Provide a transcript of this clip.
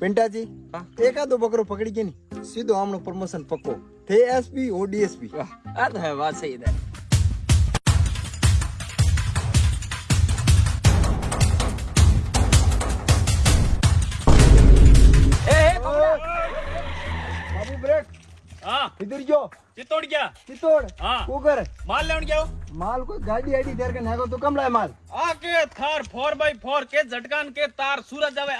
પિન્ટાજી એકાદો બકરો પકડી ગયો ને સીધો આમનો પ્રમોશન પક્કો થે એસપી ઓ ડીએસપી આ તો હે વાત સહી દે इधर जो। चित्तौड़ क्या चित्तौड़ हाँ। कुकर माल लेने क्या माल को गाड़ी आईडी देर के नागो तो कम लाए माल। आके थार फोर बाई फोर के झटकान के तार सूरज जावे